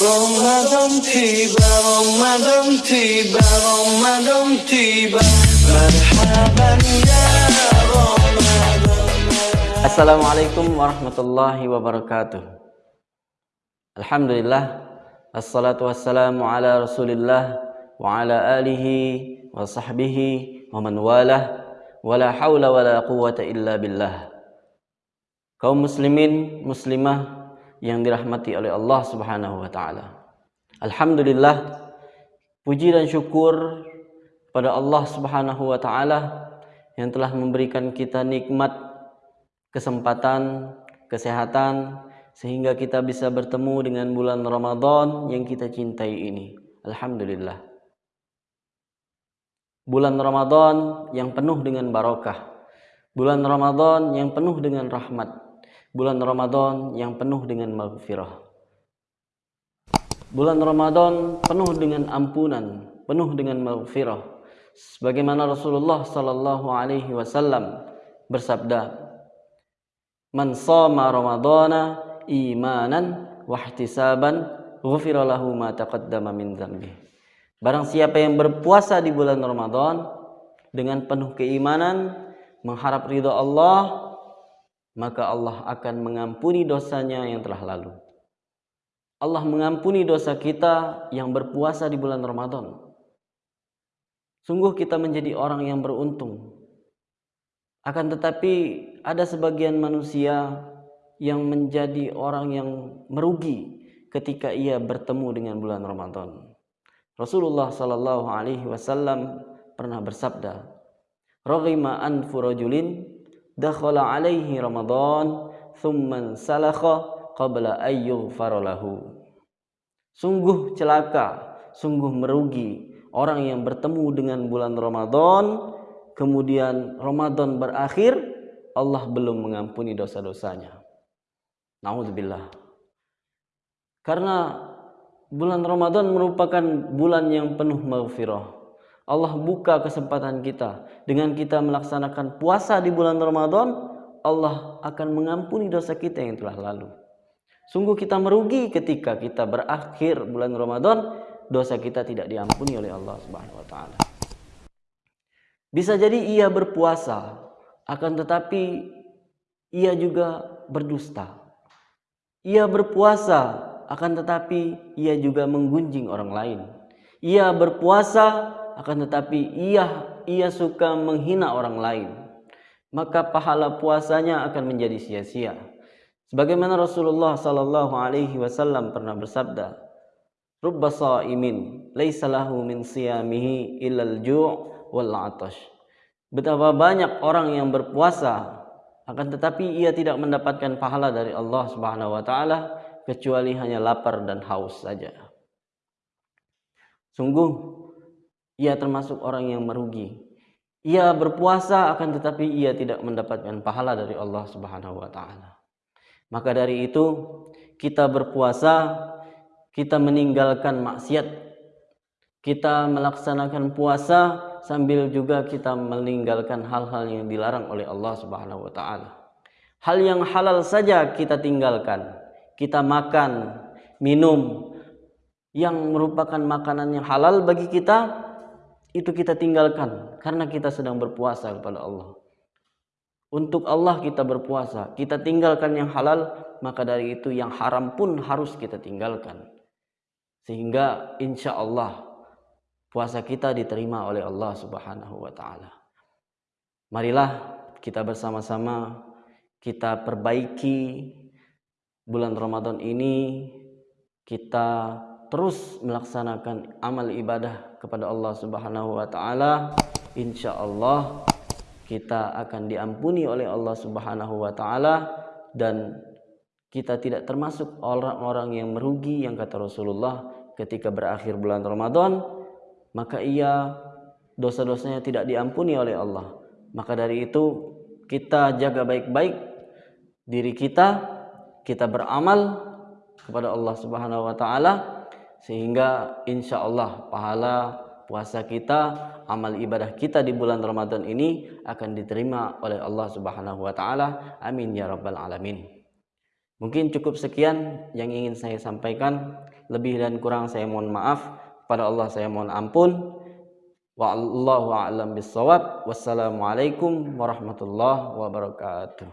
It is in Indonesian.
Ramadan tiba, Ramadan tiba, Ramadan tiba Marhaban ya Ramadan Assalamualaikum warahmatullahi wabarakatuh. Alhamdulillah Assalatu wassalamu ala rasulillah Wa ala alihi wa sahbihi wa man walah Wa la hawla wa la quwata illa billah. Kaum muslimin, muslimah yang dirahmati oleh Allah Subhanahu wa taala. Alhamdulillah puji dan syukur pada Allah Subhanahu wa taala yang telah memberikan kita nikmat kesempatan, kesehatan sehingga kita bisa bertemu dengan bulan Ramadan yang kita cintai ini. Alhamdulillah. Bulan Ramadan yang penuh dengan barakah. Bulan Ramadan yang penuh dengan rahmat bulan Ramadan yang penuh dengan maghfirah. Bulan Ramadan penuh dengan ampunan, penuh dengan maghfirah. Sebagaimana Rasulullah sallallahu alaihi wasallam bersabda, "Man shama Ramadana imanan wa ihtisaban, ghufira lahu ma taqaddama min dzambi." Barang siapa yang berpuasa di bulan Ramadan dengan penuh keimanan, mengharap ridha Allah, maka Allah akan mengampuni dosanya yang telah lalu. Allah mengampuni dosa kita yang berpuasa di bulan Ramadan. Sungguh kita menjadi orang yang beruntung. Akan tetapi ada sebagian manusia yang menjadi orang yang merugi ketika ia bertemu dengan bulan Ramadan. Rasulullah sallallahu alaihi wasallam pernah bersabda, "Raghima anfu rajulin dakhala alaihi Ramadan thumman salakha qabla ayyughfar lahu. Sungguh celaka, sungguh merugi orang yang bertemu dengan bulan Ramadan kemudian Ramadan berakhir Allah belum mengampuni dosa-dosanya. Nauzubillah. Karena bulan Ramadan merupakan bulan yang penuh maghfirah. Allah buka kesempatan kita. Dengan kita melaksanakan puasa di bulan Ramadan Allah akan mengampuni dosa kita yang telah lalu. Sungguh kita merugi ketika kita berakhir bulan Ramadan dosa kita tidak diampuni oleh Allah Subhanahu wa taala. Bisa jadi ia berpuasa akan tetapi ia juga berdusta. Ia berpuasa akan tetapi ia juga menggunjing orang lain. Ia berpuasa akan tetapi ia ia suka menghina orang lain. Maka pahala puasanya akan menjadi sia-sia. Sebagaimana Rasulullah sallallahu alaihi wasallam pernah bersabda rubba shaimin laisa lahu min siyamihi illal ju' wal 'atash. Betapa banyak orang yang berpuasa akan tetapi ia tidak mendapatkan pahala dari Allah Subhanahu wa taala kecuali hanya lapar dan haus saja. Sungguh ia termasuk orang yang merugi. Ia berpuasa akan tetapi ia tidak mendapatkan pahala dari Allah Subhanahu wa taala. Maka dari itu kita berpuasa, kita meninggalkan maksiat. Kita melaksanakan puasa sambil juga kita meninggalkan hal-hal yang dilarang oleh Allah Subhanahu wa taala. Hal yang halal saja kita tinggalkan. Kita makan, minum yang merupakan makanan yang halal bagi kita itu kita tinggalkan karena kita sedang berpuasa kepada Allah. Untuk Allah kita berpuasa, kita tinggalkan yang halal, maka dari itu yang haram pun harus kita tinggalkan. Sehingga insya Allah puasa kita diterima oleh Allah Subhanahu wa taala. Marilah kita bersama-sama kita perbaiki bulan Ramadan ini kita terus melaksanakan amal ibadah kepada Allah Subhanahu wa taala, insyaallah kita akan diampuni oleh Allah Subhanahu wa taala dan kita tidak termasuk orang-orang yang merugi yang kata Rasulullah ketika berakhir bulan Ramadan maka ia dosa-dosanya tidak diampuni oleh Allah. Maka dari itu kita jaga baik-baik diri kita, kita beramal kepada Allah Subhanahu wa taala sehingga insya Allah pahala puasa kita, amal ibadah kita di bulan Ramadan ini akan diterima oleh Allah Subhanahu wa taala. Amin ya rabbal alamin. Mungkin cukup sekian yang ingin saya sampaikan. Lebih dan kurang saya mohon maaf. Pada Allah saya mohon ampun. Wallahu a'lam bissawab. Wassalamualaikum warahmatullahi wabarakatuh.